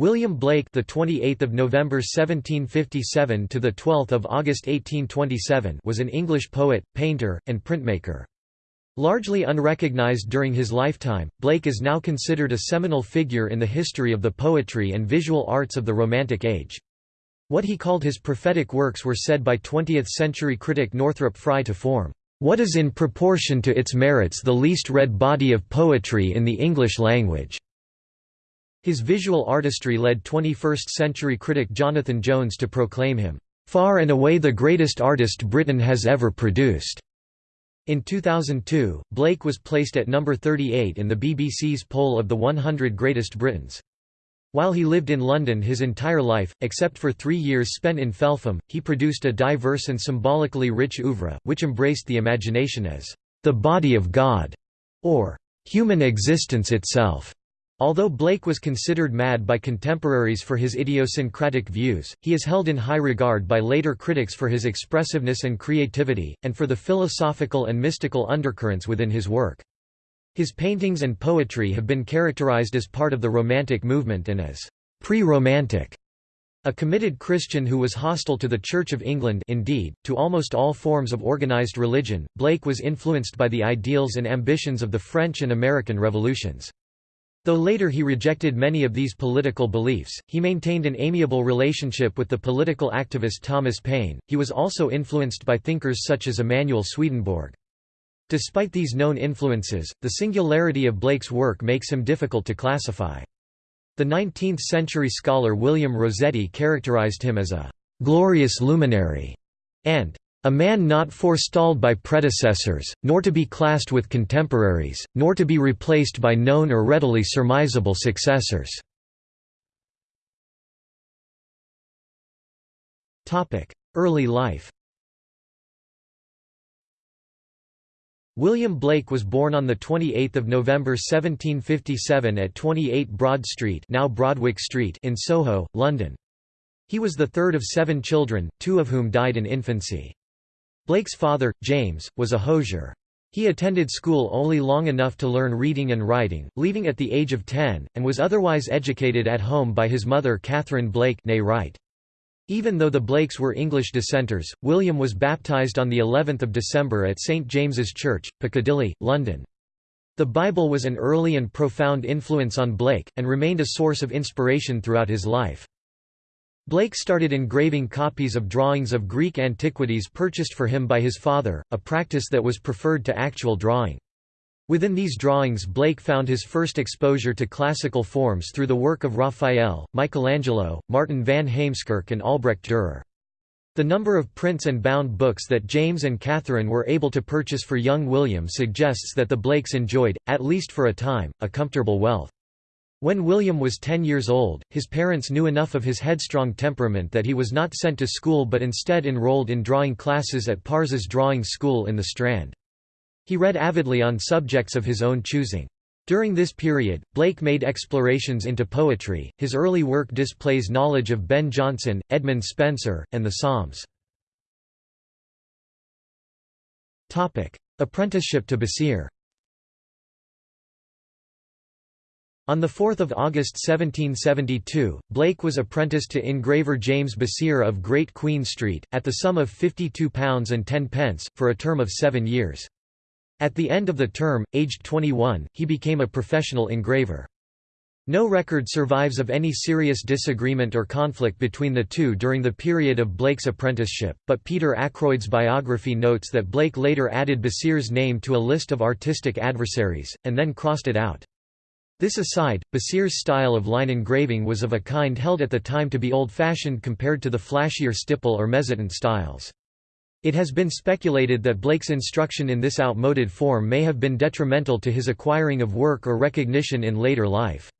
William Blake, the 28th of November 1757 to the 12th of August 1827, was an English poet, painter, and printmaker. Largely unrecognized during his lifetime, Blake is now considered a seminal figure in the history of the poetry and visual arts of the Romantic Age. What he called his prophetic works were said by 20th-century critic Northrop Frye to form, "...what is in proportion to its merits the least read body of poetry in the English language." His visual artistry led 21st-century critic Jonathan Jones to proclaim him, "...far and away the greatest artist Britain has ever produced." In 2002, Blake was placed at number 38 in the BBC's poll of the 100 Greatest Britons. While he lived in London his entire life, except for three years spent in Felpham, he produced a diverse and symbolically rich oeuvre, which embraced the imagination as the body of God, or human existence itself. Although Blake was considered mad by contemporaries for his idiosyncratic views, he is held in high regard by later critics for his expressiveness and creativity, and for the philosophical and mystical undercurrents within his work. His paintings and poetry have been characterized as part of the Romantic movement and as pre-Romantic. A committed Christian who was hostile to the Church of England indeed, to almost all forms of organized religion, Blake was influenced by the ideals and ambitions of the French and American revolutions. Though later he rejected many of these political beliefs, he maintained an amiable relationship with the political activist Thomas Paine. He was also influenced by thinkers such as Emanuel Swedenborg. Despite these known influences, the singularity of Blake's work makes him difficult to classify. The 19th-century scholar William Rossetti characterized him as a «glorious luminary» and a man not forestalled by predecessors, nor to be classed with contemporaries, nor to be replaced by known or readily surmisable successors. Early life William Blake was born on 28 November 1757 at 28 Broad Street, now Broadwick Street in Soho, London. He was the third of seven children, two of whom died in infancy. Blake's father, James, was a hosier. He attended school only long enough to learn reading and writing, leaving at the age of 10, and was otherwise educated at home by his mother Catherine Blake Wright. Even though the Blakes were English dissenters, William was baptised on the 11th of December at St James's Church, Piccadilly, London. The Bible was an early and profound influence on Blake, and remained a source of inspiration throughout his life. Blake started engraving copies of drawings of Greek antiquities purchased for him by his father, a practice that was preferred to actual drawing. Within these drawings Blake found his first exposure to classical forms through the work of Raphael, Michelangelo, Martin van Heemskerk and Albrecht Dürer. The number of prints and bound books that James and Catherine were able to purchase for young William suggests that the Blakes enjoyed, at least for a time, a comfortable wealth. When William was 10 years old, his parents knew enough of his headstrong temperament that he was not sent to school but instead enrolled in drawing classes at Pars's Drawing School in the Strand. He read avidly on subjects of his own choosing. During this period, Blake made explorations into poetry. His early work displays knowledge of Ben Jonson, Edmund Spenser, and the Psalms. Topic: Apprenticeship to Basire. On 4 August 1772, Blake was apprenticed to engraver James Basire of Great Queen Street, at the sum of £52 and 10 pence, for a term of seven years. At the end of the term, aged 21, he became a professional engraver. No record survives of any serious disagreement or conflict between the two during the period of Blake's apprenticeship, but Peter Ackroyd's biography notes that Blake later added Basire's name to a list of artistic adversaries, and then crossed it out. This aside, Basire's style of line engraving was of a kind held at the time to be old-fashioned compared to the flashier stipple or mezzotint styles. It has been speculated that Blake's instruction in this outmoded form may have been detrimental to his acquiring of work or recognition in later life.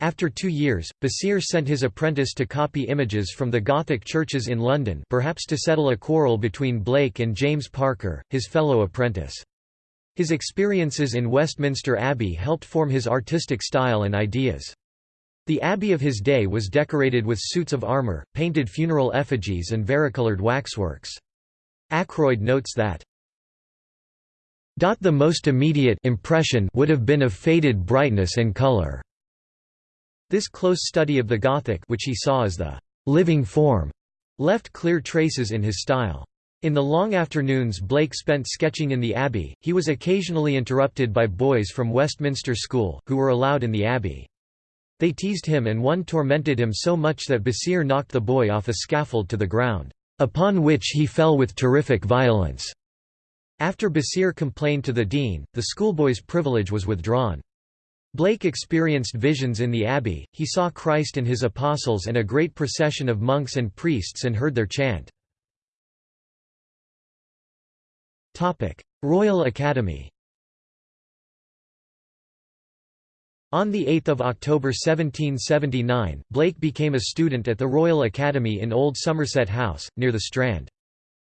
After two years, Basire sent his apprentice to copy images from the Gothic churches in London perhaps to settle a quarrel between Blake and James Parker, his fellow apprentice. His experiences in Westminster Abbey helped form his artistic style and ideas. The abbey of his day was decorated with suits of armour, painted funeral effigies and varicolored waxworks. Ackroyd notes that the most immediate impression would have been of faded brightness and color. This close study of the Gothic which he saw as the «living form» left clear traces in his style. In the long afternoons Blake spent sketching in the Abbey, he was occasionally interrupted by boys from Westminster School, who were allowed in the Abbey. They teased him and one tormented him so much that Basire knocked the boy off a scaffold to the ground, upon which he fell with terrific violence. After Basire complained to the dean, the schoolboy's privilege was withdrawn. Blake experienced visions in the abbey, he saw Christ and his apostles and a great procession of monks and priests and heard their chant. Royal Academy On 8 October 1779, Blake became a student at the Royal Academy in Old Somerset House, near the Strand.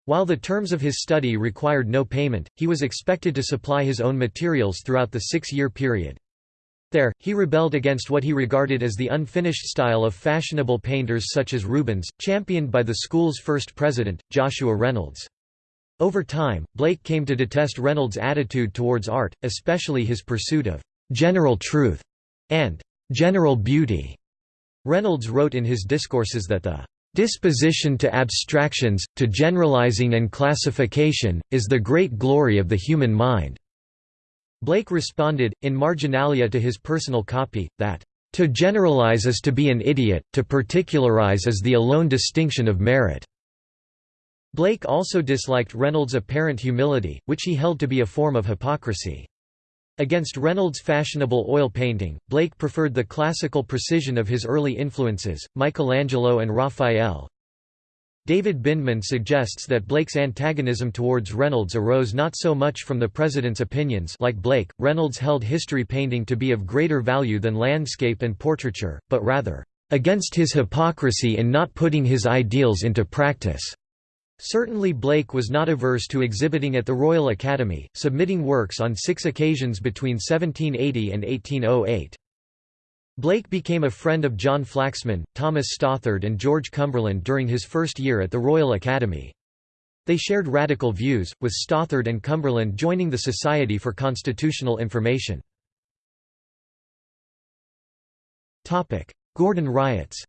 While the terms of his study required no payment, he was expected to supply his own materials throughout the six-year period. There, he rebelled against what he regarded as the unfinished style of fashionable painters such as Rubens, championed by the school's first president, Joshua Reynolds. Over time, Blake came to detest Reynolds' attitude towards art, especially his pursuit of «general truth» and «general beauty». Reynolds wrote in his discourses that the «disposition to abstractions, to generalizing and classification, is the great glory of the human mind». Blake responded, in marginalia to his personal copy, that, "...to generalize is to be an idiot, to particularize is the alone distinction of merit." Blake also disliked Reynolds' apparent humility, which he held to be a form of hypocrisy. Against Reynolds' fashionable oil painting, Blake preferred the classical precision of his early influences, Michelangelo and Raphael, David Bindman suggests that Blake's antagonism towards Reynolds arose not so much from the president's opinions like Blake, Reynolds held history painting to be of greater value than landscape and portraiture, but rather, "...against his hypocrisy in not putting his ideals into practice." Certainly Blake was not averse to exhibiting at the Royal Academy, submitting works on six occasions between 1780 and 1808. Blake became a friend of John Flaxman, Thomas Stothard and George Cumberland during his first year at the Royal Academy. They shared radical views, with Stothard and Cumberland joining the Society for Constitutional Information. Gordon riots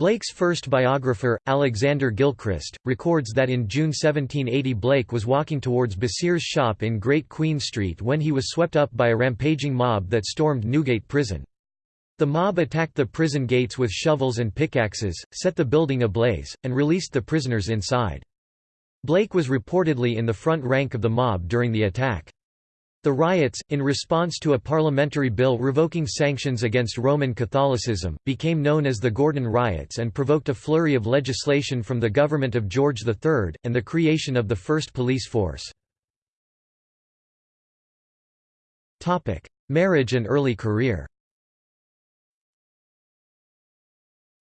Blake's first biographer, Alexander Gilchrist, records that in June 1780 Blake was walking towards Basire's shop in Great Queen Street when he was swept up by a rampaging mob that stormed Newgate Prison. The mob attacked the prison gates with shovels and pickaxes, set the building ablaze, and released the prisoners inside. Blake was reportedly in the front rank of the mob during the attack. The riots, in response to a parliamentary bill revoking sanctions against Roman Catholicism, became known as the Gordon Riots and provoked a flurry of legislation from the government of George III, and the creation of the first police force. Marriage and early career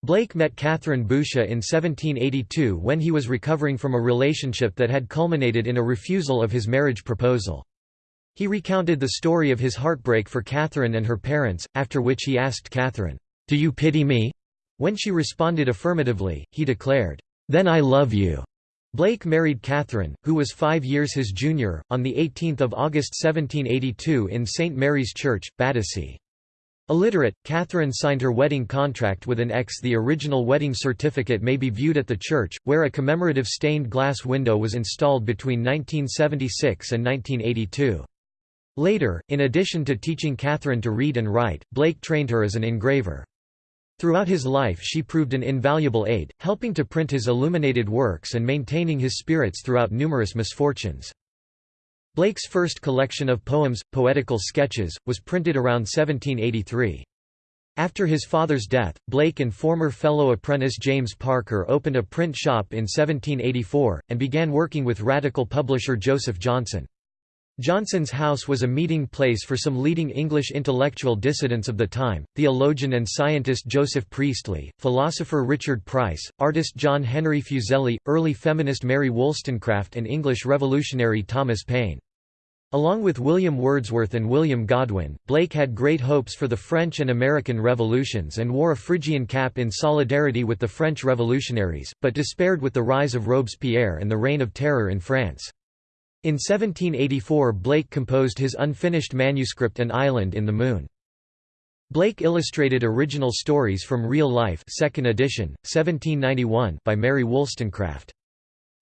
Blake met Catherine Boucher in 1782 when he was recovering from a relationship that had culminated in a refusal of his marriage proposal. He recounted the story of his heartbreak for Catherine and her parents, after which he asked Catherine, "'Do you pity me?' When she responded affirmatively, he declared, "'Then I love you.'" Blake married Catherine, who was five years his junior, on 18 August 1782 in St Mary's Church, Battersea. Illiterate, Catherine signed her wedding contract with an X. The original wedding certificate may be viewed at the church, where a commemorative stained glass window was installed between 1976 and 1982. Later, in addition to teaching Catherine to read and write, Blake trained her as an engraver. Throughout his life she proved an invaluable aid, helping to print his illuminated works and maintaining his spirits throughout numerous misfortunes. Blake's first collection of poems, Poetical Sketches, was printed around 1783. After his father's death, Blake and former fellow apprentice James Parker opened a print shop in 1784, and began working with radical publisher Joseph Johnson. Johnson's house was a meeting place for some leading English intellectual dissidents of the time, theologian and scientist Joseph Priestley, philosopher Richard Price, artist John Henry Fuseli, early feminist Mary Wollstonecraft and English revolutionary Thomas Paine. Along with William Wordsworth and William Godwin, Blake had great hopes for the French and American revolutions and wore a Phrygian cap in solidarity with the French revolutionaries, but despaired with the rise of Robespierre and the Reign of Terror in France. In 1784 Blake composed his unfinished manuscript An Island in the Moon. Blake illustrated original stories from real life 2nd edition, 1791 by Mary Wollstonecraft.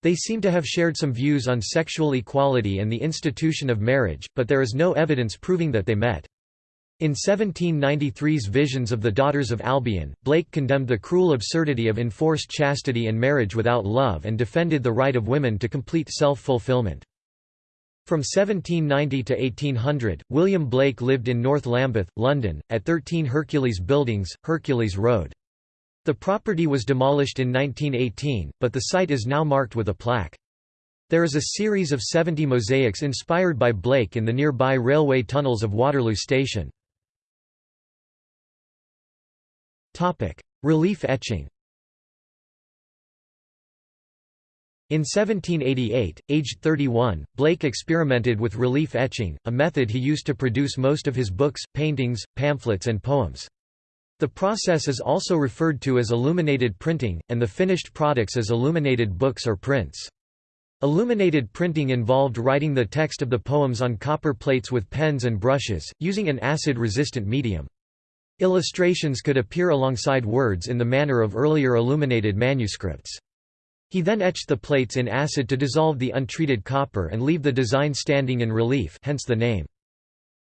They seem to have shared some views on sexual equality and the institution of marriage, but there is no evidence proving that they met. In 1793's Visions of the Daughters of Albion, Blake condemned the cruel absurdity of enforced chastity and marriage without love and defended the right of women to complete self-fulfillment. From 1790 to 1800, William Blake lived in North Lambeth, London, at 13 Hercules Buildings, Hercules Road. The property was demolished in 1918, but the site is now marked with a plaque. There is a series of 70 mosaics inspired by Blake in the nearby railway tunnels of Waterloo Station. Relief etching In 1788, aged 31, Blake experimented with relief etching, a method he used to produce most of his books, paintings, pamphlets and poems. The process is also referred to as illuminated printing, and the finished products as illuminated books or prints. Illuminated printing involved writing the text of the poems on copper plates with pens and brushes, using an acid-resistant medium. Illustrations could appear alongside words in the manner of earlier illuminated manuscripts. He then etched the plates in acid to dissolve the untreated copper and leave the design standing in relief hence the name.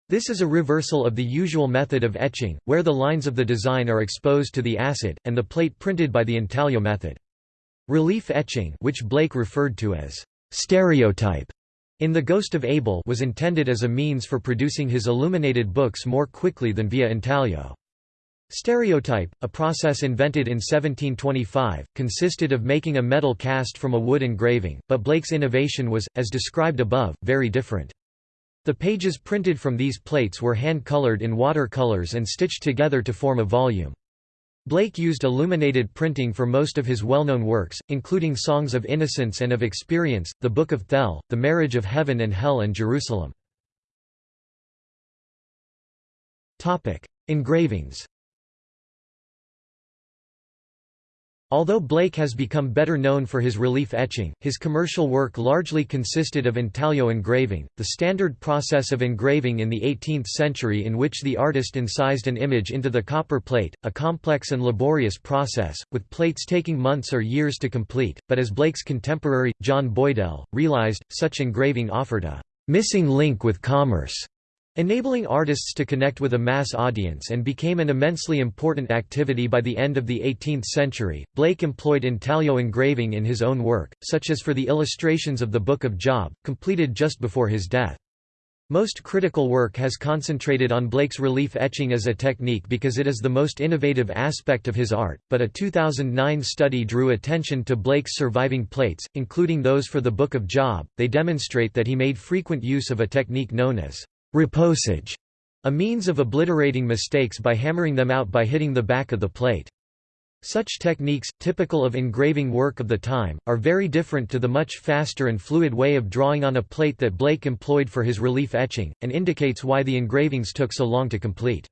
This is a reversal of the usual method of etching, where the lines of the design are exposed to the acid, and the plate printed by the intaglio method. Relief etching which Blake referred to as stereotype in The Ghost of Abel was intended as a means for producing his illuminated books more quickly than via intaglio. Stereotype, a process invented in 1725, consisted of making a metal cast from a wood engraving, but Blake's innovation was, as described above, very different. The pages printed from these plates were hand-colored in watercolors and stitched together to form a volume. Blake used illuminated printing for most of his well-known works, including Songs of Innocence and of Experience, The Book of Thel, The Marriage of Heaven and Hell and Jerusalem. Engravings Although Blake has become better known for his relief etching, his commercial work largely consisted of intaglio engraving, the standard process of engraving in the 18th century in which the artist incised an image into the copper plate, a complex and laborious process, with plates taking months or years to complete, but as Blake's contemporary, John Boydell, realized, such engraving offered a «missing link with commerce» enabling artists to connect with a mass audience and became an immensely important activity by the end of the 18th century. Blake employed intaglio engraving in his own work, such as for the illustrations of the Book of Job, completed just before his death. Most critical work has concentrated on Blake's relief etching as a technique because it is the most innovative aspect of his art, but a 2009 study drew attention to Blake's surviving plates, including those for the Book of Job. They demonstrate that he made frequent use of a technique known as Repoussage, a means of obliterating mistakes by hammering them out by hitting the back of the plate. Such techniques, typical of engraving work of the time, are very different to the much faster and fluid way of drawing on a plate that Blake employed for his relief etching, and indicates why the engravings took so long to complete.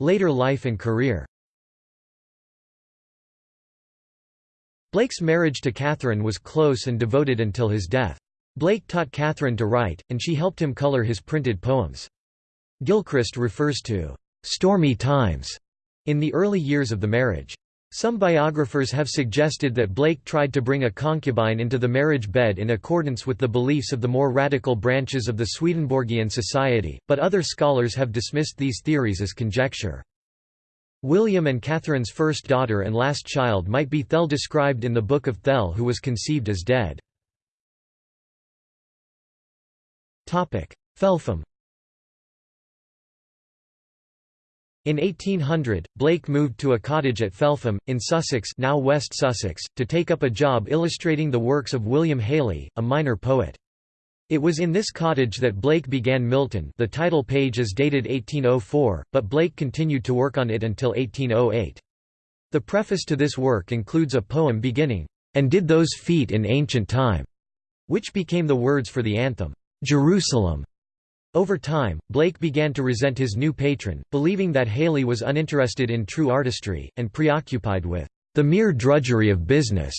Later life and career Blake's marriage to Catherine was close and devoted until his death. Blake taught Catherine to write, and she helped him color his printed poems. Gilchrist refers to «stormy times» in the early years of the marriage. Some biographers have suggested that Blake tried to bring a concubine into the marriage bed in accordance with the beliefs of the more radical branches of the Swedenborgian Society, but other scholars have dismissed these theories as conjecture. William and Catherine's first daughter and last child might be Thel described in the Book of Thel who was conceived as dead. Felpham In 1800, Blake moved to a cottage at Felpham, in Sussex now West Sussex, to take up a job illustrating the works of William Hayley, a minor poet. It was in this cottage that Blake began Milton the title page is dated 1804, but Blake continued to work on it until 1808. The preface to this work includes a poem beginning, "'And did those feet in ancient time' which became the words for the anthem. Jerusalem. Over time, Blake began to resent his new patron, believing that Hayley was uninterested in true artistry, and preoccupied with the mere drudgery of business.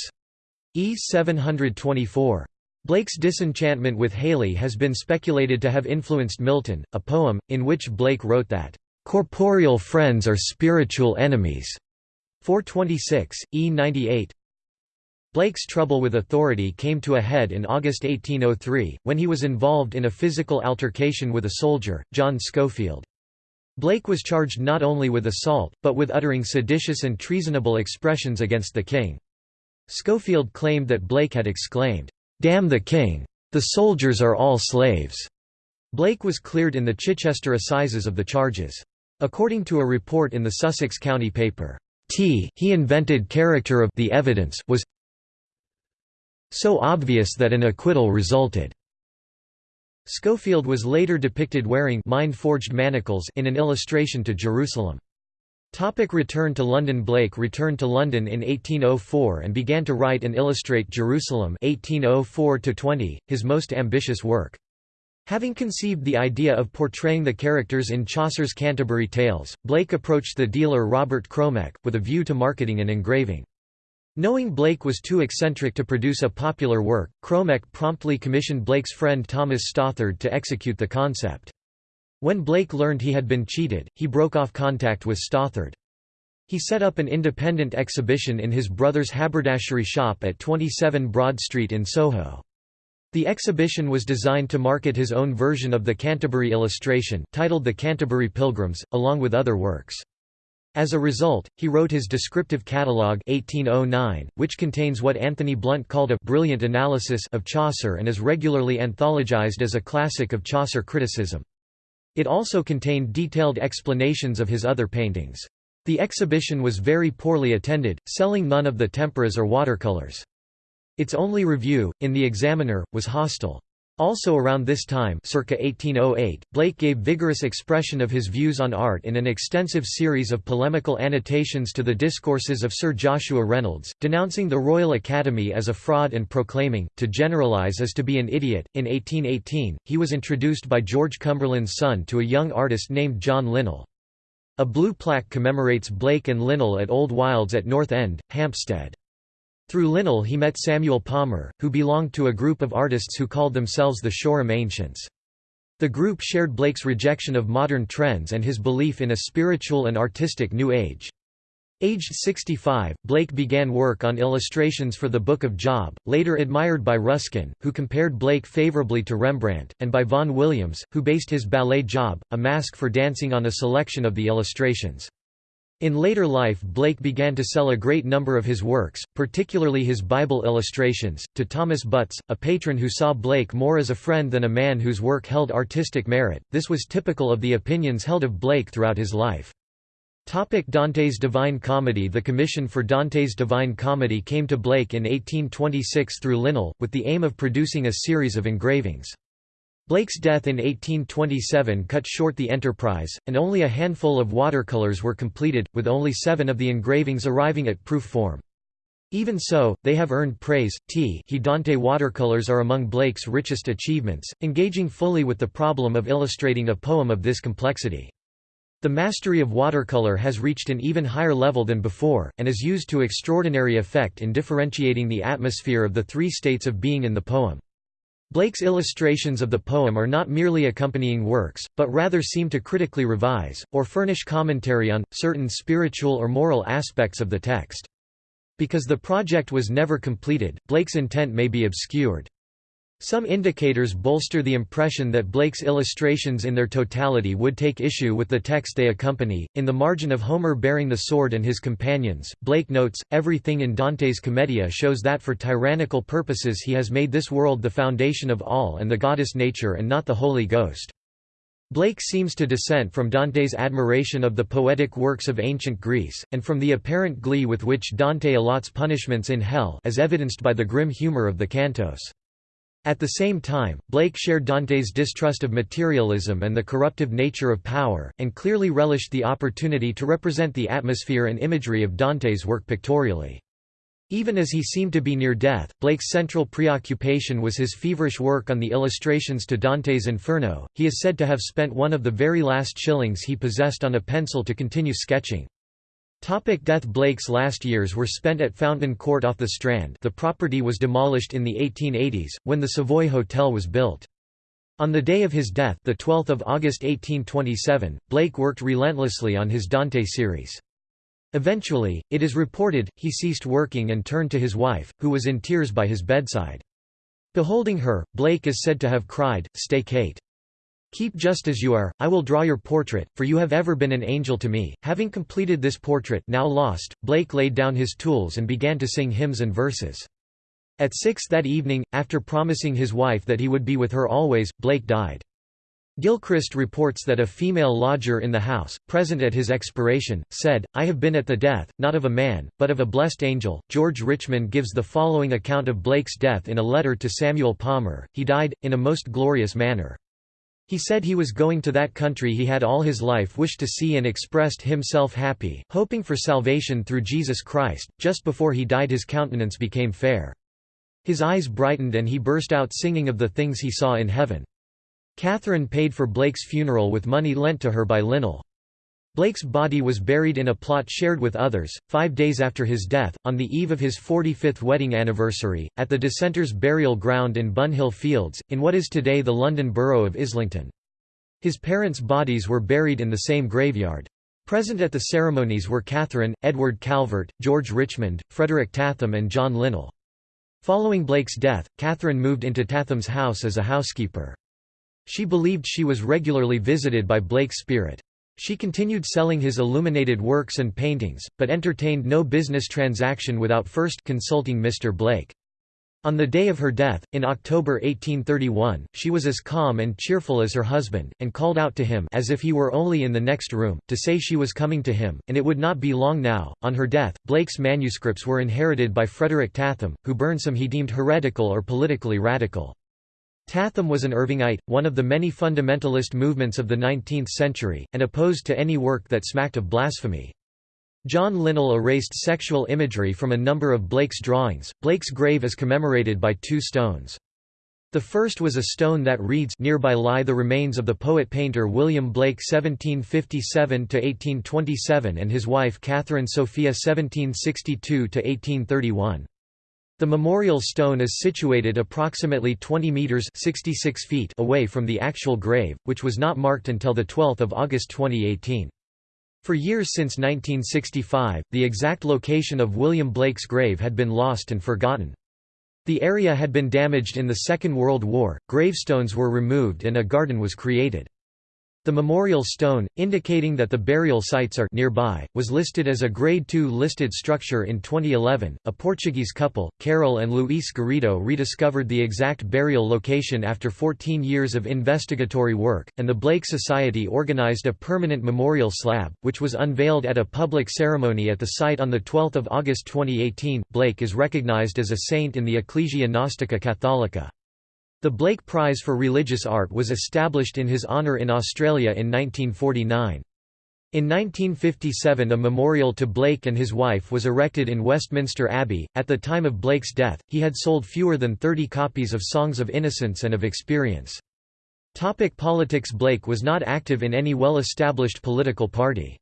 E 724. Blake's disenchantment with Hayley has been speculated to have influenced Milton, a poem, in which Blake wrote that, "...corporeal friends are spiritual enemies." 426, E 98 Blake's trouble with authority came to a head in August 1803, when he was involved in a physical altercation with a soldier, John Schofield. Blake was charged not only with assault, but with uttering seditious and treasonable expressions against the king. Schofield claimed that Blake had exclaimed, "'Damn the king! The soldiers are all slaves!' Blake was cleared in the Chichester Assizes of the charges. According to a report in the Sussex County paper, T he invented character of the evidence was so obvious that an acquittal resulted. Schofield was later depicted wearing mind-forged manacles in an illustration to Jerusalem. Topic return to London Blake returned to London in 1804 and began to write and illustrate Jerusalem 1804 his most ambitious work. Having conceived the idea of portraying the characters in Chaucer's Canterbury Tales, Blake approached the dealer Robert Cromek, with a view to marketing and engraving. Knowing Blake was too eccentric to produce a popular work, Cromek promptly commissioned Blake's friend Thomas Stothard to execute the concept. When Blake learned he had been cheated, he broke off contact with Stothard. He set up an independent exhibition in his brother's haberdashery shop at 27 Broad Street in Soho. The exhibition was designed to market his own version of the Canterbury illustration, titled The Canterbury Pilgrims, along with other works. As a result, he wrote his descriptive catalogue 1809, which contains what Anthony Blunt called a «brilliant analysis» of Chaucer and is regularly anthologized as a classic of Chaucer criticism. It also contained detailed explanations of his other paintings. The exhibition was very poorly attended, selling none of the temperas or watercolors. Its only review, in The Examiner, was hostile. Also around this time circa 1808, Blake gave vigorous expression of his views on art in an extensive series of polemical annotations to the discourses of Sir Joshua Reynolds, denouncing the Royal Academy as a fraud and proclaiming, to generalise as to be an idiot. In 1818, he was introduced by George Cumberland's son to a young artist named John Linnell. A blue plaque commemorates Blake and Linnell at Old Wyldes at North End, Hampstead. Through Linnell he met Samuel Palmer, who belonged to a group of artists who called themselves the Shoreham Ancients. The group shared Blake's rejection of modern trends and his belief in a spiritual and artistic New Age. Aged 65, Blake began work on illustrations for the Book of Job, later admired by Ruskin, who compared Blake favorably to Rembrandt, and by Vaughan Williams, who based his ballet Job, a masque for dancing on a selection of the illustrations. In later life Blake began to sell a great number of his works, particularly his Bible illustrations, to Thomas Butts, a patron who saw Blake more as a friend than a man whose work held artistic merit. This was typical of the opinions held of Blake throughout his life. Topic Dante's Divine Comedy The commission for Dante's Divine Comedy came to Blake in 1826 through Linnell, with the aim of producing a series of engravings. Blake's death in 1827 cut short the enterprise, and only a handful of watercolors were completed, with only seven of the engravings arriving at proof form. Even so, they have earned praise. T he Dante watercolors are among Blake's richest achievements, engaging fully with the problem of illustrating a poem of this complexity. The mastery of watercolor has reached an even higher level than before, and is used to extraordinary effect in differentiating the atmosphere of the three states of being in the poem. Blake's illustrations of the poem are not merely accompanying works, but rather seem to critically revise, or furnish commentary on, certain spiritual or moral aspects of the text. Because the project was never completed, Blake's intent may be obscured. Some indicators bolster the impression that Blake's illustrations in their totality would take issue with the text they accompany. In the margin of Homer bearing the sword and his companions, Blake notes, everything in Dante's Commedia shows that for tyrannical purposes he has made this world the foundation of all and the goddess nature and not the Holy Ghost. Blake seems to dissent from Dante's admiration of the poetic works of ancient Greece, and from the apparent glee with which Dante allots punishments in hell as evidenced by the grim humor of the cantos. At the same time, Blake shared Dante's distrust of materialism and the corruptive nature of power, and clearly relished the opportunity to represent the atmosphere and imagery of Dante's work pictorially. Even as he seemed to be near death, Blake's central preoccupation was his feverish work on the illustrations to Dante's Inferno. He is said to have spent one of the very last shillings he possessed on a pencil to continue sketching. Topic death Blake's last years were spent at Fountain Court off the Strand the property was demolished in the 1880s, when the Savoy Hotel was built. On the day of his death the 12th of August 1827, Blake worked relentlessly on his Dante series. Eventually, it is reported, he ceased working and turned to his wife, who was in tears by his bedside. Beholding her, Blake is said to have cried, Stay Kate. Keep just as you are, I will draw your portrait, for you have ever been an angel to me. Having completed this portrait now lost, Blake laid down his tools and began to sing hymns and verses. At six that evening, after promising his wife that he would be with her always, Blake died. Gilchrist reports that a female lodger in the house, present at his expiration, said, I have been at the death, not of a man, but of a blessed angel. George Richmond gives the following account of Blake's death in a letter to Samuel Palmer He died, in a most glorious manner. He said he was going to that country he had all his life wished to see and expressed himself happy, hoping for salvation through Jesus Christ. Just before he died his countenance became fair. His eyes brightened and he burst out singing of the things he saw in heaven. Catherine paid for Blake's funeral with money lent to her by Linnell. Blake's body was buried in a plot shared with others, five days after his death, on the eve of his 45th wedding anniversary, at the Dissenters' burial ground in Bunhill Fields, in what is today the London borough of Islington. His parents' bodies were buried in the same graveyard. Present at the ceremonies were Catherine, Edward Calvert, George Richmond, Frederick Tatham and John Linnell. Following Blake's death, Catherine moved into Tatham's house as a housekeeper. She believed she was regularly visited by Blake's spirit. She continued selling his illuminated works and paintings, but entertained no business transaction without first consulting Mr. Blake. On the day of her death, in October 1831, she was as calm and cheerful as her husband, and called out to him as if he were only in the next room, to say she was coming to him, and it would not be long now. On her death, Blake's manuscripts were inherited by Frederick Tatham, who burned some he deemed heretical or politically radical. Tatham was an Irvingite, one of the many fundamentalist movements of the 19th century, and opposed to any work that smacked of blasphemy. John Linnell erased sexual imagery from a number of Blake's drawings. Blake's grave is commemorated by two stones. The first was a stone that reads Nearby lie the remains of the poet-painter William Blake 1757–1827 and his wife Catherine Sophia 1762–1831. The memorial stone is situated approximately 20 metres 66 feet away from the actual grave, which was not marked until 12 August 2018. For years since 1965, the exact location of William Blake's grave had been lost and forgotten. The area had been damaged in the Second World War, gravestones were removed and a garden was created. The memorial stone, indicating that the burial sites are nearby, was listed as a Grade II listed structure in 2011. A Portuguese couple, Carol and Luis Garrido, rediscovered the exact burial location after 14 years of investigatory work, and the Blake Society organized a permanent memorial slab, which was unveiled at a public ceremony at the site on 12 August 2018. Blake is recognized as a saint in the Ecclesia Gnostica Catholica. The Blake Prize for Religious Art was established in his honour in Australia in 1949. In 1957 a memorial to Blake and his wife was erected in Westminster Abbey. At the time of Blake's death, he had sold fewer than 30 copies of Songs of Innocence and of Experience. Topic politics Blake was not active in any well-established political party.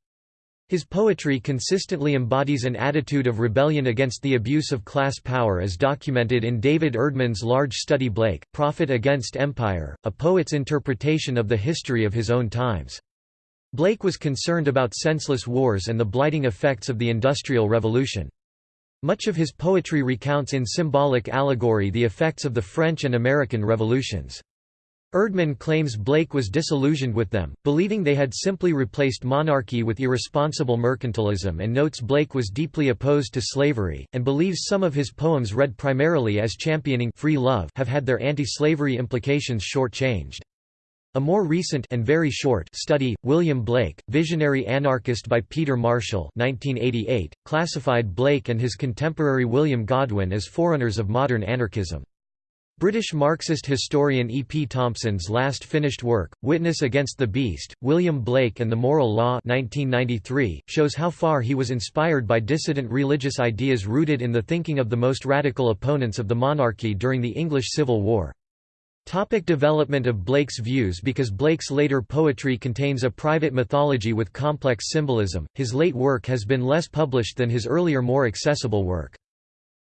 His poetry consistently embodies an attitude of rebellion against the abuse of class power as documented in David Erdman's large study Blake, Prophet Against Empire, a poet's interpretation of the history of his own times. Blake was concerned about senseless wars and the blighting effects of the Industrial Revolution. Much of his poetry recounts in symbolic allegory the effects of the French and American revolutions. Erdman claims Blake was disillusioned with them, believing they had simply replaced monarchy with irresponsible mercantilism and notes Blake was deeply opposed to slavery, and believes some of his poems read primarily as championing free love have had their anti-slavery implications short-changed. A more recent and very short study, William Blake, Visionary Anarchist by Peter Marshall 1988, classified Blake and his contemporary William Godwin as forerunners of modern anarchism. British Marxist historian E. P. Thompson's last finished work, Witness Against the Beast, William Blake and the Moral Law 1993, shows how far he was inspired by dissident religious ideas rooted in the thinking of the most radical opponents of the monarchy during the English Civil War. Topic development of Blake's views Because Blake's later poetry contains a private mythology with complex symbolism, his late work has been less published than his earlier more accessible work.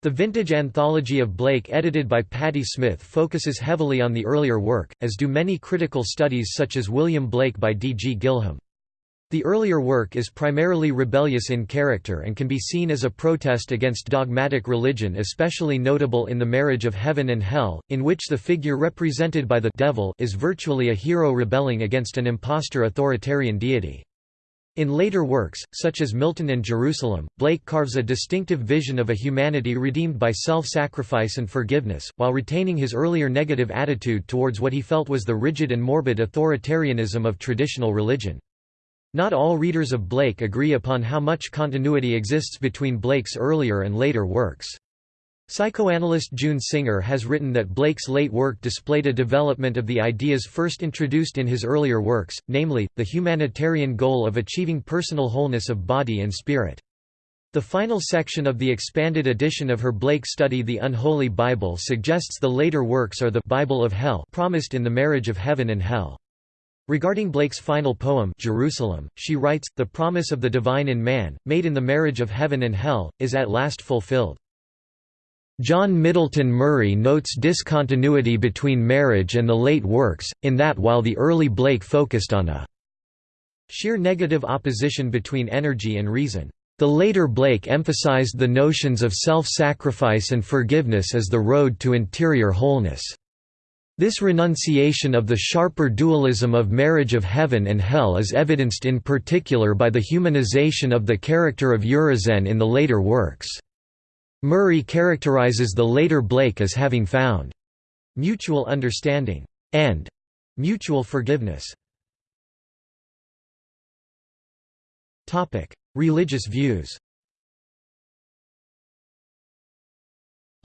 The vintage anthology of Blake edited by Patti Smith focuses heavily on the earlier work, as do many critical studies such as William Blake by D. G. Gillham. The earlier work is primarily rebellious in character and can be seen as a protest against dogmatic religion especially notable in The Marriage of Heaven and Hell, in which the figure represented by the devil is virtually a hero rebelling against an impostor authoritarian deity. In later works, such as Milton and Jerusalem, Blake carves a distinctive vision of a humanity redeemed by self-sacrifice and forgiveness, while retaining his earlier negative attitude towards what he felt was the rigid and morbid authoritarianism of traditional religion. Not all readers of Blake agree upon how much continuity exists between Blake's earlier and later works. Psychoanalyst June Singer has written that Blake's late work displayed a development of the ideas first introduced in his earlier works, namely, the humanitarian goal of achieving personal wholeness of body and spirit. The final section of the expanded edition of her Blake study The Unholy Bible suggests the later works are the Bible of Hell promised in The Marriage of Heaven and Hell. Regarding Blake's final poem Jerusalem, she writes, The promise of the divine in man, made in the marriage of heaven and hell, is at last fulfilled. John Middleton Murry notes discontinuity between marriage and the late works, in that while the early Blake focused on a sheer negative opposition between energy and reason, the later Blake emphasized the notions of self-sacrifice and forgiveness as the road to interior wholeness. This renunciation of the sharper dualism of marriage of heaven and hell is evidenced in particular by the humanization of the character of Urizen in the later works. Murry characterizes the later Blake as having found mutual understanding and mutual forgiveness. Religious views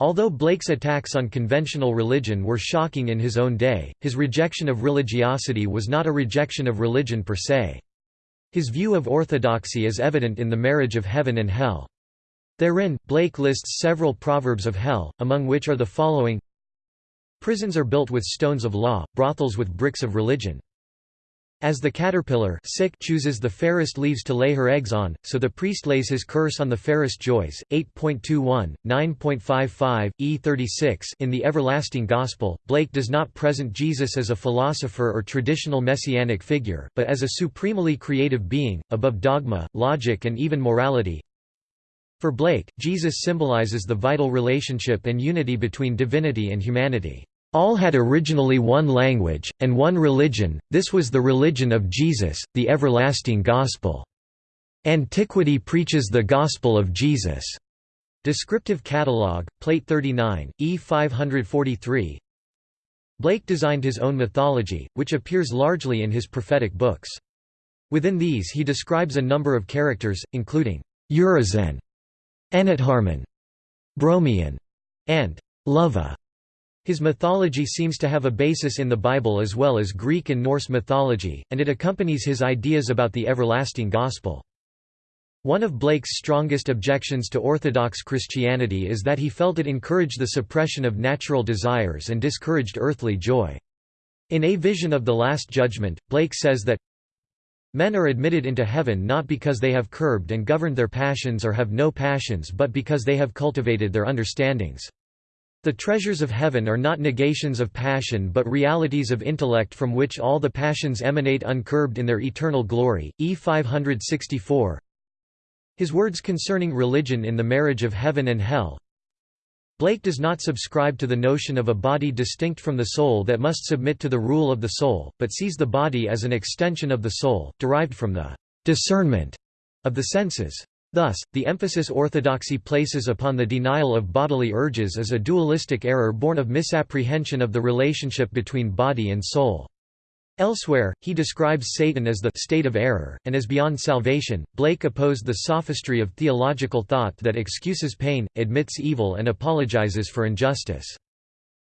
Although Blake's attacks on conventional religion were shocking in his own day, his rejection of religiosity was not a rejection of religion per se. His view of orthodoxy is evident in The Marriage of Heaven and Hell. Therein, Blake lists several proverbs of hell, among which are the following Prisons are built with stones of law, brothels with bricks of religion. As the caterpillar sick chooses the fairest leaves to lay her eggs on, so the priest lays his curse on the fairest joys. 8.21, 9.55, E36 In the Everlasting Gospel, Blake does not present Jesus as a philosopher or traditional messianic figure, but as a supremely creative being, above dogma, logic and even morality. For Blake, Jesus symbolizes the vital relationship and unity between divinity and humanity. All had originally one language, and one religion, this was the religion of Jesus, the everlasting gospel. Antiquity preaches the gospel of Jesus. Descriptive Catalogue, Plate 39, E 543 Blake designed his own mythology, which appears largely in his prophetic books. Within these he describes a number of characters, including Urizen, Enitharmon, Bromion, and Luvah. His mythology seems to have a basis in the Bible as well as Greek and Norse mythology, and it accompanies his ideas about the everlasting gospel. One of Blake's strongest objections to Orthodox Christianity is that he felt it encouraged the suppression of natural desires and discouraged earthly joy. In A Vision of the Last Judgment, Blake says that Men are admitted into heaven not because they have curbed and governed their passions or have no passions but because they have cultivated their understandings. The treasures of heaven are not negations of passion but realities of intellect from which all the passions emanate uncurbed in their eternal glory. E 564 His words concerning religion in the marriage of heaven and hell Blake does not subscribe to the notion of a body distinct from the soul that must submit to the rule of the soul, but sees the body as an extension of the soul, derived from the discernment of the senses. Thus, the emphasis orthodoxy places upon the denial of bodily urges is a dualistic error born of misapprehension of the relationship between body and soul. Elsewhere, he describes Satan as the state of error, and as beyond salvation. Blake opposed the sophistry of theological thought that excuses pain, admits evil, and apologizes for injustice.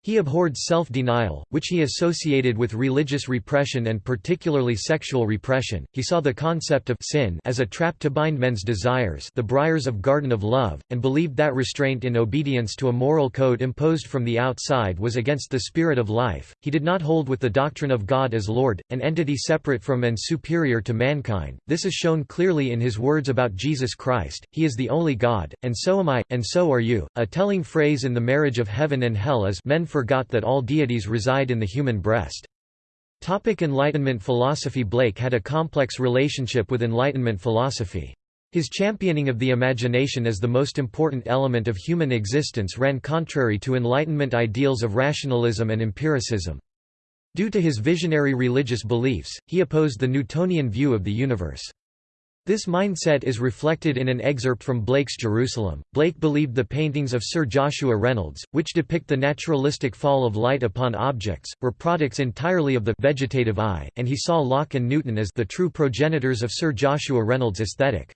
He abhorred self-denial, which he associated with religious repression and particularly sexual repression. He saw the concept of sin as a trap to bind men's desires, the briars of garden of love, and believed that restraint in obedience to a moral code imposed from the outside was against the spirit of life. He did not hold with the doctrine of God as Lord, an entity separate from and superior to mankind. This is shown clearly in his words about Jesus Christ. He is the only God, and so am I, and so are you. A telling phrase in the marriage of heaven and hell is men forgot that all deities reside in the human breast. Topic Enlightenment philosophy Blake had a complex relationship with Enlightenment philosophy. His championing of the imagination as the most important element of human existence ran contrary to Enlightenment ideals of rationalism and empiricism. Due to his visionary religious beliefs, he opposed the Newtonian view of the universe. This mindset is reflected in an excerpt from Blake's Jerusalem. Blake believed the paintings of Sir Joshua Reynolds, which depict the naturalistic fall of light upon objects, were products entirely of the vegetative eye, and he saw Locke and Newton as the true progenitors of Sir Joshua Reynolds' aesthetic.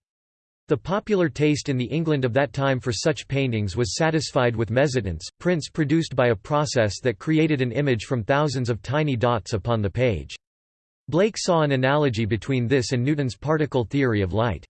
The popular taste in the England of that time for such paintings was satisfied with mezzotints, prints produced by a process that created an image from thousands of tiny dots upon the page. Blake saw an analogy between this and Newton's particle theory of light.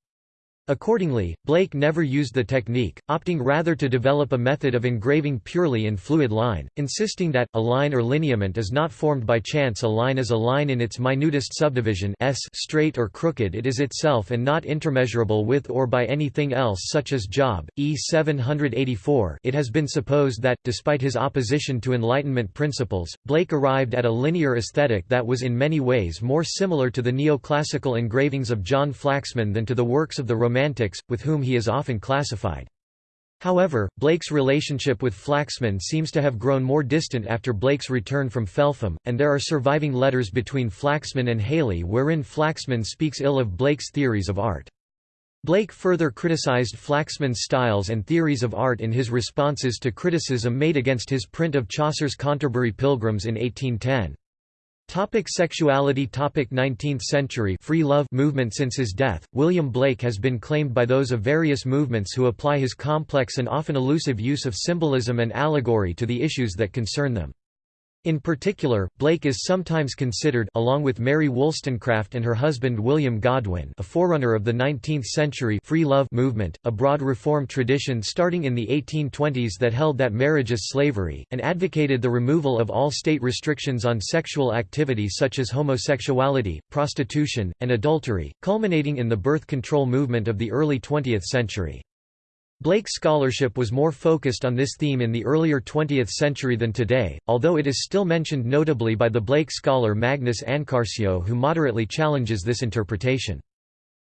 Accordingly, Blake never used the technique, opting rather to develop a method of engraving purely in fluid line, insisting that, a line or lineament is not formed by chance a line is a line in its minutest subdivision s straight or crooked it is itself and not intermeasurable with or by anything else such as Job, E 784 it has been supposed that, despite his opposition to Enlightenment principles, Blake arrived at a linear aesthetic that was in many ways more similar to the neoclassical engravings of John Flaxman than to the works of the Romantic Romantics, with whom he is often classified. However, Blake's relationship with Flaxman seems to have grown more distant after Blake's return from Felpham, and there are surviving letters between Flaxman and Hayley wherein Flaxman speaks ill of Blake's theories of art. Blake further criticized Flaxman's styles and theories of art in his responses to criticism made against his print of Chaucer's Canterbury Pilgrims in 1810. Topic sexuality Topic 19th century free love movement Since his death, William Blake has been claimed by those of various movements who apply his complex and often elusive use of symbolism and allegory to the issues that concern them. In particular, Blake is sometimes considered along with Mary Wollstonecraft and her husband William Godwin a forerunner of the 19th-century free love movement, a broad reform tradition starting in the 1820s that held that marriage is slavery, and advocated the removal of all state restrictions on sexual activity such as homosexuality, prostitution, and adultery, culminating in the birth control movement of the early 20th century. Blake's scholarship was more focused on this theme in the earlier 20th century than today, although it is still mentioned notably by the Blake scholar Magnus Ankarsjö who moderately challenges this interpretation.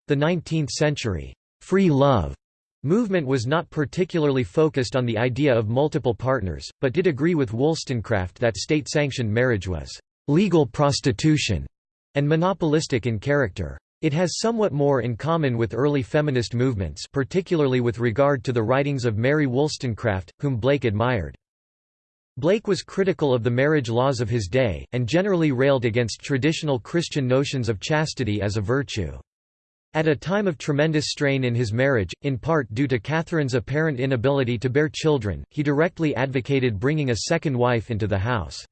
The 19th-century free love movement was not particularly focused on the idea of multiple partners, but did agree with Wollstonecraft that state-sanctioned marriage was legal prostitution and monopolistic in character. It has somewhat more in common with early feminist movements particularly with regard to the writings of Mary Wollstonecraft, whom Blake admired. Blake was critical of the marriage laws of his day, and generally railed against traditional Christian notions of chastity as a virtue. At a time of tremendous strain in his marriage, in part due to Catherine's apparent inability to bear children, he directly advocated bringing a second wife into the house.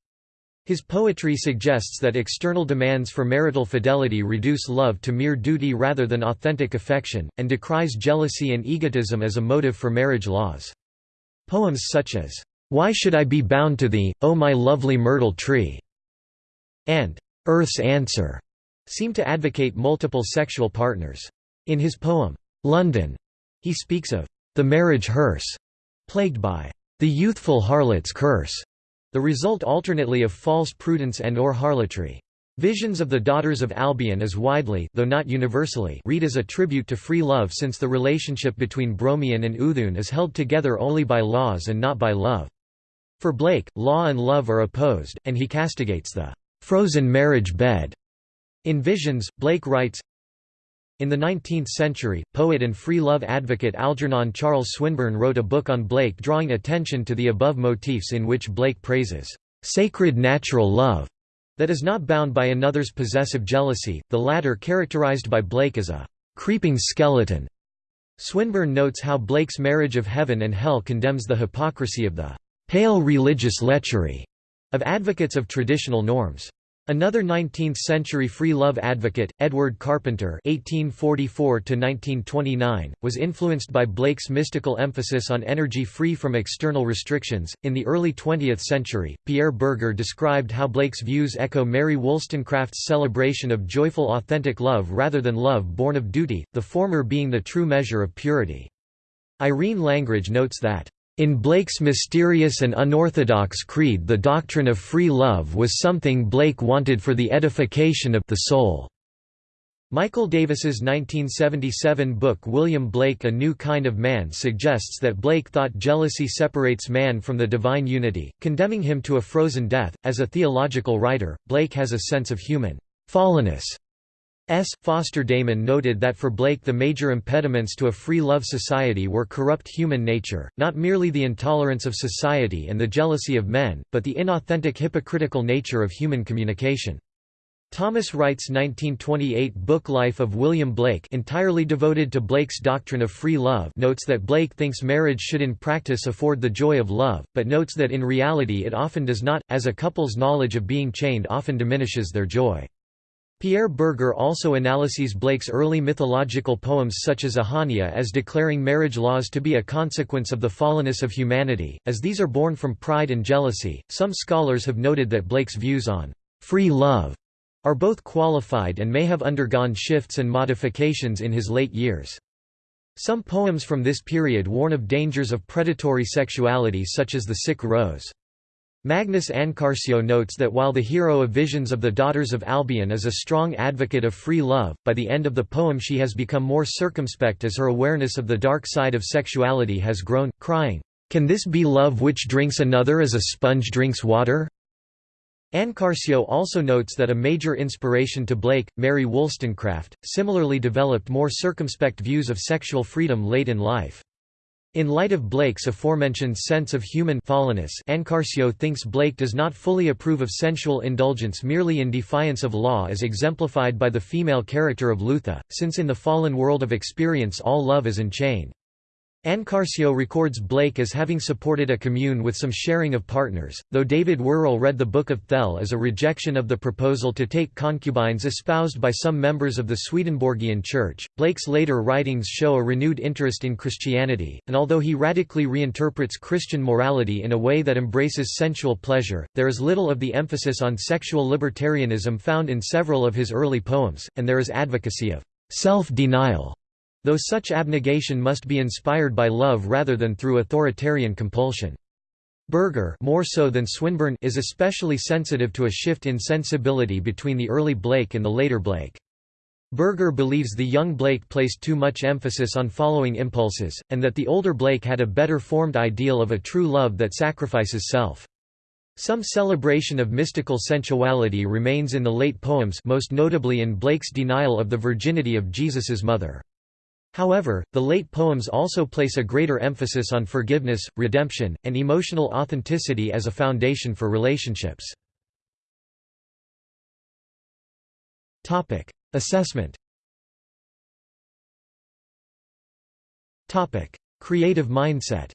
His poetry suggests that external demands for marital fidelity reduce love to mere duty rather than authentic affection, and decries jealousy and egotism as a motive for marriage laws. Poems such as, "'Why Should I Be Bound to Thee, O My Lovely Myrtle Tree' and "'Earth's Answer' seem to advocate multiple sexual partners. In his poem, "'London' he speaks of "'the marriage hearse' plagued by "'the youthful harlot's curse' The result alternately of false prudence and or harlotry. Visions of the Daughters of Albion is widely though not universally read as a tribute to free love since the relationship between Bromion and Oothoon is held together only by laws and not by love. For Blake, law and love are opposed, and he castigates the «frozen marriage bed». In Visions, Blake writes, in the 19th century, poet and free love advocate Algernon Charles Swinburne wrote a book on Blake drawing attention to the above motifs in which Blake praises, "...sacred natural love", that is not bound by another's possessive jealousy, the latter characterized by Blake as a "...creeping skeleton". Swinburne notes how Blake's marriage of heaven and hell condemns the hypocrisy of the pale religious lechery of advocates of traditional norms. Another 19th-century free love advocate, Edward Carpenter (1844–1929), was influenced by Blake's mystical emphasis on energy free from external restrictions. In the early 20th century, Pierre Berger described how Blake's views echo Mary Wollstonecraft's celebration of joyful authentic love rather than love born of duty, the former being the true measure of purity. Irene Langridge notes that in Blake's mysterious and unorthodox creed the doctrine of free love was something Blake wanted for the edification of the soul. Michael Davis's 1977 book William Blake A New Kind of Man suggests that Blake thought jealousy separates man from the divine unity, condemning him to a frozen death. As a theological writer, Blake has a sense of human fallenness S. Foster Damon noted that for Blake the major impediments to a free love society were corrupt human nature, not merely the intolerance of society and the jealousy of men, but the inauthentic hypocritical nature of human communication. Thomas Wright's 1928 book Life of William Blake entirely devoted to Blake's doctrine of free love notes that Blake thinks marriage should in practice afford the joy of love, but notes that in reality it often does not, as a couple's knowledge of being chained often diminishes their joy. Pierre Berger also analyses Blake's early mythological poems such as Ahania as declaring marriage laws to be a consequence of the fallenness of humanity, as these are born from pride and jealousy. Some scholars have noted that Blake's views on free love are both qualified and may have undergone shifts and modifications in his late years. Some poems from this period warn of dangers of predatory sexuality such as The Sick Rose. Magnus Ankarsjö notes that while the hero of Visions of the Daughters of Albion is a strong advocate of free love, by the end of the poem she has become more circumspect as her awareness of the dark side of sexuality has grown, crying, "'Can this be love which drinks another as a sponge drinks water?' Ankarsjö also notes that a major inspiration to Blake, Mary Wollstonecraft, similarly developed more circumspect views of sexual freedom late in life. In light of Blake's aforementioned sense of human fallenness Ankarsjö thinks Blake does not fully approve of sensual indulgence merely in defiance of law as exemplified by the female character of Leutha, since in the fallen world of experience all love is enchained. Ankarsjö records Blake as having supported a commune with some sharing of partners, though David Worrall read the Book of Thel as a rejection of the proposal to take concubines espoused by some members of the Swedenborgian Church. Blake's later writings show a renewed interest in Christianity, and although he radically reinterprets Christian morality in a way that embraces sensual pleasure, there is little of the emphasis on sexual libertarianism found in several of his early poems, and there is advocacy of self-denial though such abnegation must be inspired by love rather than through authoritarian compulsion. Berger more so than Swinburne is especially sensitive to a shift in sensibility between the early Blake and the later Blake. Berger believes the young Blake placed too much emphasis on following impulses, and that the older Blake had a better formed ideal of a true love that sacrifices self. Some celebration of mystical sensuality remains in the late poems most notably in Blake's denial of the virginity of Jesus's mother. However, the late poems also place a greater emphasis on forgiveness, redemption, and emotional authenticity as a foundation for relationships. Assessment Creative mindset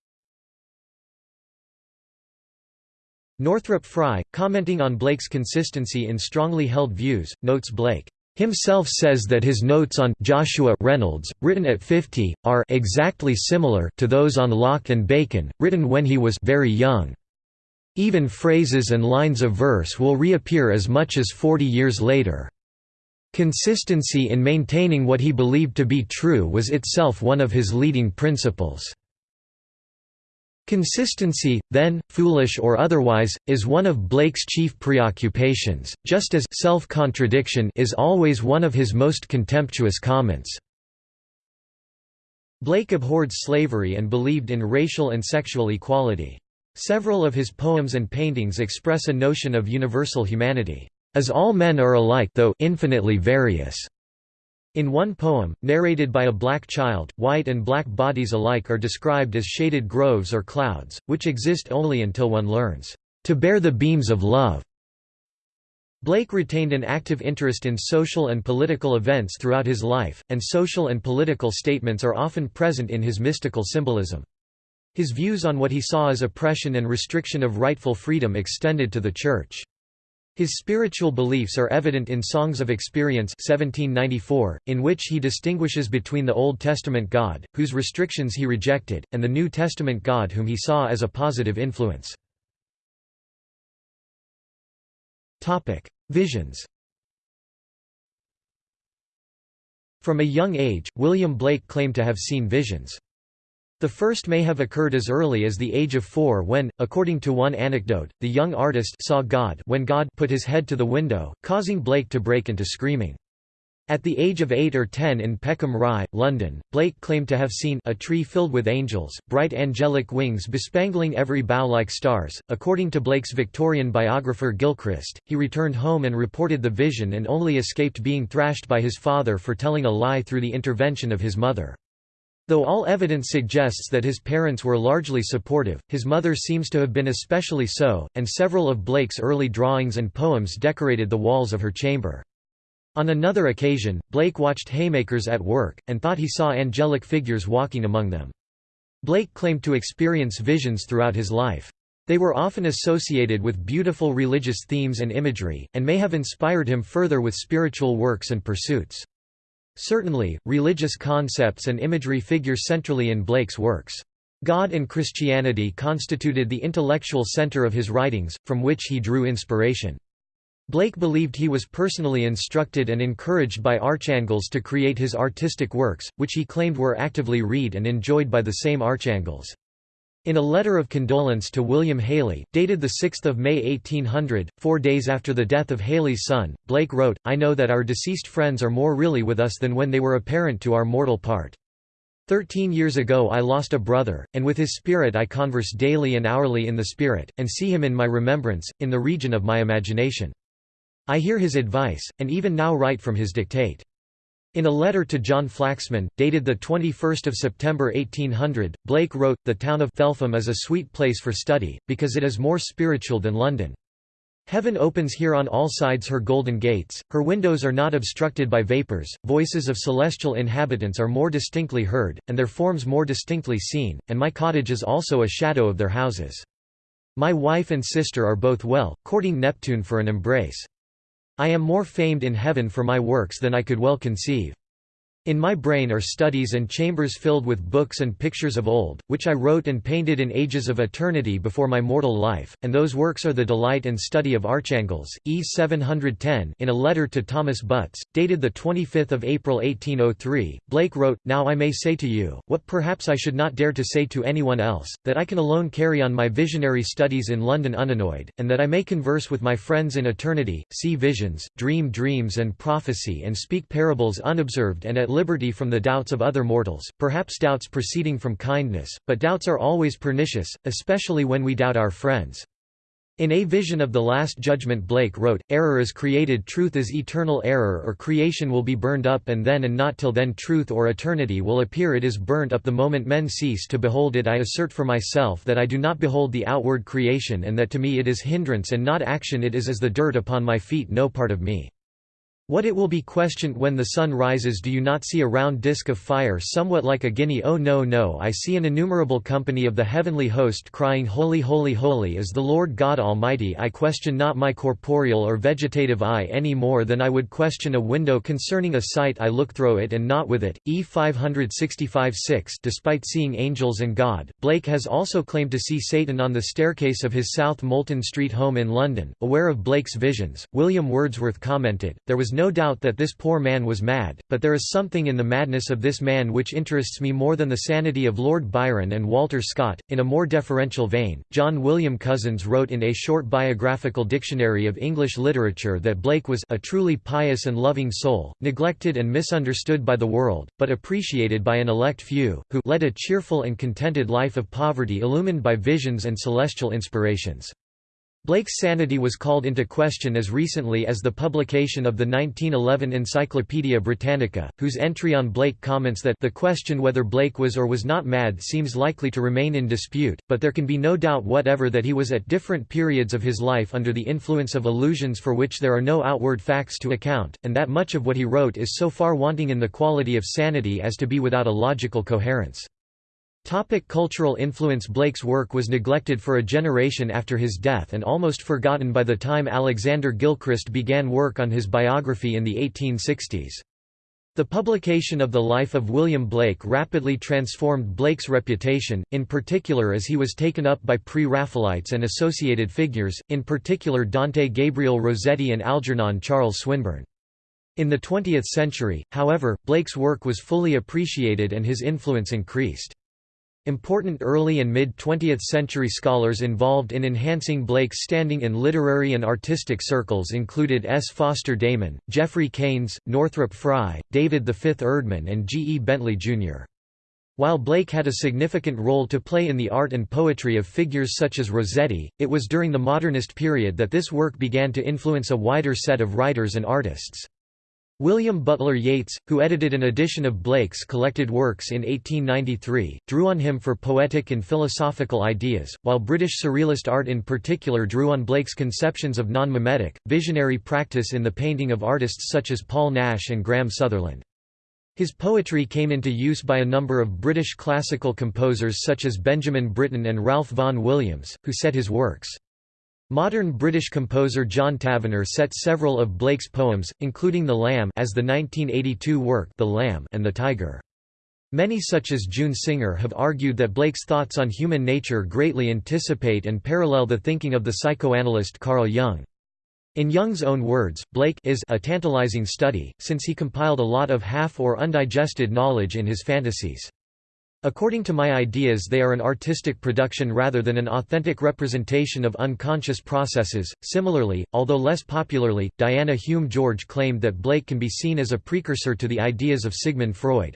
Northrop Frye, commenting on Blake's consistency in strongly held views, notes Blake himself says that his notes on Joshua Reynolds, written at 50, are exactly similar to those on Locke and Bacon, written when he was very young. Even phrases and lines of verse will reappear as much as 40 years later. Consistency in maintaining what he believed to be true was itself one of his leading principles. Consistency, then, foolish or otherwise, is one of Blake's chief preoccupations, just as self-contradiction is always one of his most contemptuous comments. Blake abhorred slavery and believed in racial and sexual equality. Several of his poems and paintings express a notion of universal humanity, as all men are alike though infinitely various. In one poem, narrated by a black child, white and black bodies alike are described as shaded groves or clouds, which exist only until one learns to bear the beams of love. Blake retained an active interest in social and political events throughout his life, and social and political statements are often present in his mystical symbolism. His views on what he saw as oppression and restriction of rightful freedom extended to the Church. His spiritual beliefs are evident in Songs of Experience 1794, in which he distinguishes between the Old Testament God, whose restrictions he rejected, and the New Testament God whom he saw as a positive influence. Visions From a young age, William Blake claimed to have seen visions. The first may have occurred as early as the age of four when, according to one anecdote, the young artist saw God when God put his head to the window, causing Blake to break into screaming. At the age of 8 or 10 in Peckham Rye, London, Blake claimed to have seen a tree filled with angels, bright angelic wings bespangling every bough like stars. According to Blake's Victorian biographer Gilchrist, he returned home and reported the vision and only escaped being thrashed by his father for telling a lie through the intervention of his mother. Though all evidence suggests that his parents were largely supportive, his mother seems to have been especially so, and several of Blake's early drawings and poems decorated the walls of her chamber. On another occasion, Blake watched haymakers at work, and thought he saw angelic figures walking among them. Blake claimed to experience visions throughout his life. They were often associated with beautiful religious themes and imagery, and may have inspired him further with spiritual works and pursuits. Certainly, religious concepts and imagery figure centrally in Blake's works. God and Christianity constituted the intellectual center of his writings, from which he drew inspiration. Blake believed he was personally instructed and encouraged by archangels to create his artistic works, which he claimed were actively read and enjoyed by the same archangels. In a letter of condolence to William Hayley, dated 6 May 1800, four days after the death of Hayley's son, Blake wrote, I know that our deceased friends are more really with us than when they were apparent to our mortal part. Thirteen years ago I lost a brother, and with his spirit I converse daily and hourly in the spirit, and see him in my remembrance, in the region of my imagination. I hear his advice, and even now write from his dictate. In a letter to John Flaxman, dated 21 September 1800, Blake wrote, The town of Felpham is a sweet place for study, because it is more spiritual than London. Heaven opens here on all sides her golden gates, her windows are not obstructed by vapours, voices of celestial inhabitants are more distinctly heard, and their forms more distinctly seen, and my cottage is also a shadow of their houses. My wife and sister are both well, courting Neptune for an embrace. I am more famed in heaven for my works than I could well conceive. In my brain are studies and chambers filled with books and pictures of old, which I wrote and painted in ages of eternity before my mortal life, and those works are the delight and study of archangels. E 710 In a letter to Thomas Butts, dated 25 April 1803, Blake wrote, Now I may say to you, what perhaps I should not dare to say to anyone else, that I can alone carry on my visionary studies in London unannoyed, and that I may converse with my friends in eternity, see visions, dream dreams and prophecy and speak parables unobserved and at liberty from the doubts of other mortals, perhaps doubts proceeding from kindness, but doubts are always pernicious, especially when we doubt our friends. In A Vision of the Last Judgment Blake wrote, Error is created truth is eternal error or creation will be burned up and then and not till then truth or eternity will appear it is burnt up the moment men cease to behold it I assert for myself that I do not behold the outward creation and that to me it is hindrance and not action it is as the dirt upon my feet no part of me. What it will be questioned when the sun rises do you not see a round disk of fire somewhat like a guinea oh no no I see an innumerable company of the heavenly host crying Holy holy holy is the Lord God Almighty I question not my corporeal or vegetative eye any more than I would question a window concerning a sight I look through it and not with it. E 565 6 Despite seeing angels and God, Blake has also claimed to see Satan on the staircase of his South Molton Street home in London. Aware of Blake's visions, William Wordsworth commented, there was no doubt that this poor man was mad, but there is something in the madness of this man which interests me more than the sanity of Lord Byron and Walter Scott. In a more deferential vein, John William Cousins wrote in A Short Biographical Dictionary of English Literature that Blake was a truly pious and loving soul, neglected and misunderstood by the world, but appreciated by an elect few, who led a cheerful and contented life of poverty illumined by visions and celestial inspirations. Blake's sanity was called into question as recently as the publication of the 1911 Encyclopaedia Britannica, whose entry on Blake comments that the question whether Blake was or was not mad seems likely to remain in dispute, but there can be no doubt whatever that he was at different periods of his life under the influence of illusions for which there are no outward facts to account, and that much of what he wrote is so far wanting in the quality of sanity as to be without a logical coherence. Topic cultural influence Blake's work was neglected for a generation after his death and almost forgotten by the time Alexander Gilchrist began work on his biography in the 1860s. The publication of the life of William Blake rapidly transformed Blake's reputation, in particular as he was taken up by Pre-Raphaelites and associated figures, in particular Dante Gabriel Rossetti and Algernon Charles Swinburne. In the 20th century, however, Blake's work was fully appreciated and his influence increased. Important early and mid-20th century scholars involved in enhancing Blake's standing in literary and artistic circles included S. Foster Damon, Geoffrey Keynes, Northrop Frye, David V. Erdman and G. E. Bentley, Jr. While Blake had a significant role to play in the art and poetry of figures such as Rossetti, it was during the modernist period that this work began to influence a wider set of writers and artists. William Butler Yeats, who edited an edition of Blake's collected works in 1893, drew on him for poetic and philosophical ideas, while British Surrealist art in particular drew on Blake's conceptions of non-mimetic, visionary practice in the painting of artists such as Paul Nash and Graham Sutherland. His poetry came into use by a number of British classical composers such as Benjamin Britten and Ralph Vaughan Williams, who set his works. Modern British composer John Tavener set several of Blake's poems, including The Lamb as the 1982 work The Lamb and The Tiger. Many such as June Singer have argued that Blake's thoughts on human nature greatly anticipate and parallel the thinking of the psychoanalyst Carl Jung. In Jung's own words, Blake is a tantalizing study, since he compiled a lot of half or undigested knowledge in his fantasies. According to my ideas they are an artistic production rather than an authentic representation of unconscious processes. Similarly, although less popularly, Diana Hume George claimed that Blake can be seen as a precursor to the ideas of Sigmund Freud.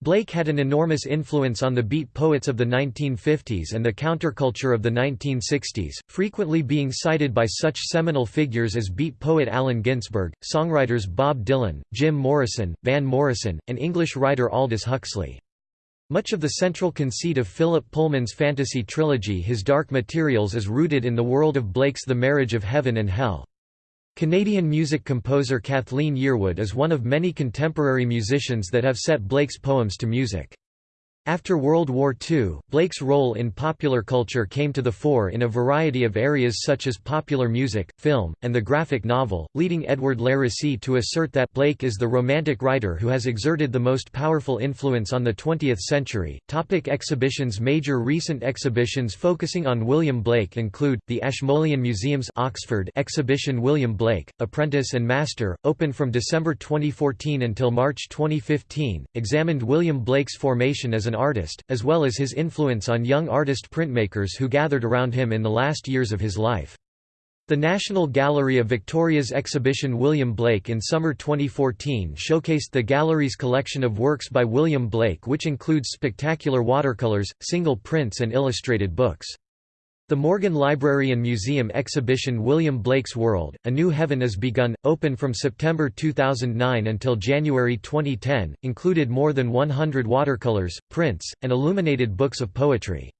Blake had an enormous influence on the beat poets of the 1950s and the counterculture of the 1960s, frequently being cited by such seminal figures as beat poet Allen Ginsberg, songwriters Bob Dylan, Jim Morrison, Van Morrison, and English writer Aldous Huxley. Much of the central conceit of Philip Pullman's fantasy trilogy His Dark Materials is rooted in the world of Blake's The Marriage of Heaven and Hell. Canadian music composer Kathleen Yearwood is one of many contemporary musicians that have set Blake's poems to music. After World War II, Blake's role in popular culture came to the fore in a variety of areas such as popular music, film, and the graphic novel, leading Edward Larrissy to assert that Blake is the romantic writer who has exerted the most powerful influence on the 20th century. Topic exhibitions Major recent exhibitions focusing on William Blake include, the Ashmolean Museum's Oxford exhibition William Blake, Apprentice and Master, open from December 2014 until March 2015, examined William Blake's formation as an an artist, as well as his influence on young artist printmakers who gathered around him in the last years of his life. The National Gallery of Victoria's exhibition William Blake in summer 2014 showcased the gallery's collection of works by William Blake which includes spectacular watercolors, single prints and illustrated books. The Morgan Library and Museum exhibition William Blake's World, A New Heaven is Begun, open from September 2009 until January 2010, included more than 100 watercolors, prints, and illuminated books of poetry.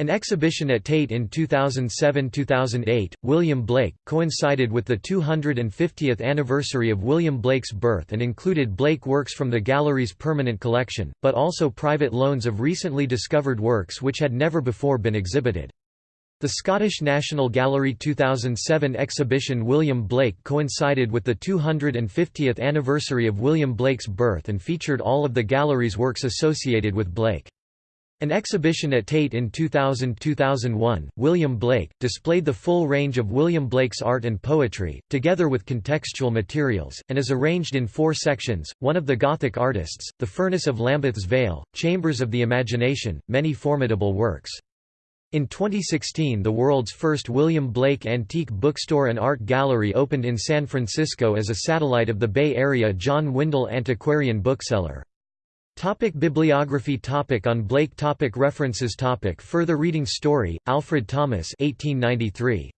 An exhibition at Tate in 2007–2008, William Blake, coincided with the 250th anniversary of William Blake's birth and included Blake works from the gallery's permanent collection, but also private loans of recently discovered works which had never before been exhibited. The Scottish National Gallery 2007 exhibition William Blake coincided with the 250th anniversary of William Blake's birth and featured all of the gallery's works associated with Blake. An exhibition at Tate in 2000–2001, William Blake, displayed the full range of William Blake's art and poetry, together with contextual materials, and is arranged in four sections, one of the Gothic artists, The Furnace of Lambeth's Vale, Chambers of the Imagination, many formidable works. In 2016 the world's first William Blake Antique Bookstore and Art Gallery opened in San Francisco as a satellite of the Bay Area John Windle Antiquarian Bookseller. Topic bibliography topic On Blake topic References topic Further reading Story, Alfred Thomas 1893.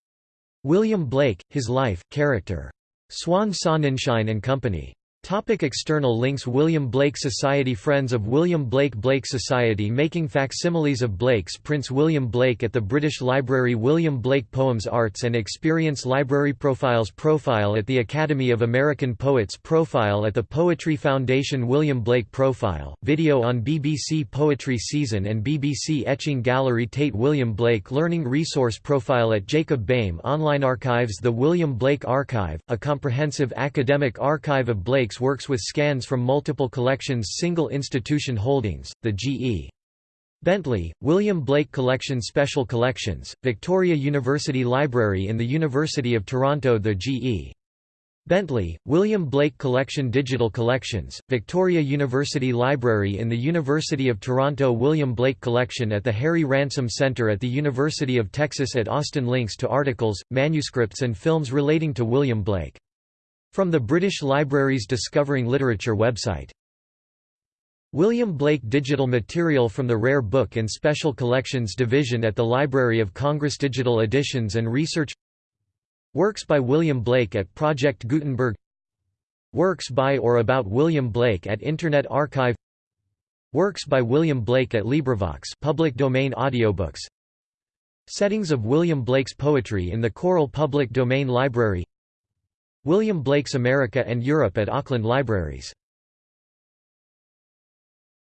William Blake, His Life, Character. Swan Sonnenschein and Company. Topic external links William Blake Society Friends of William Blake Blake Society making facsimiles of Blake's Prince William Blake at the British Library William Blake Poems Arts and Experience Library Profiles Profile at the Academy of American Poets Profile at the Poetry Foundation William Blake Profile, video on BBC Poetry Season and BBC Etching Gallery Tate William Blake Learning Resource Profile at Jacob Boehme Online Archives The William Blake Archive, a comprehensive academic archive of Blake works with scans from multiple collections Single institution holdings, the G.E. Bentley, William Blake Collection Special Collections, Victoria University Library in the University of Toronto The G.E. Bentley, William Blake Collection Digital Collections, Victoria University Library in the University of Toronto William Blake Collection at the Harry Ransom Center at the University of Texas at Austin Links to articles, manuscripts and films relating to William Blake from the British Library's Discovering Literature website. William Blake Digital material from the Rare Book and Special Collections Division at the Library of Congress Digital Editions and Research. Works by William Blake at Project Gutenberg. Works by or about William Blake at Internet Archive. Works by William Blake at LibriVox public domain audiobooks. Settings of William Blake's poetry in the Choral Public Domain Library William Blake's America and Europe at Auckland Libraries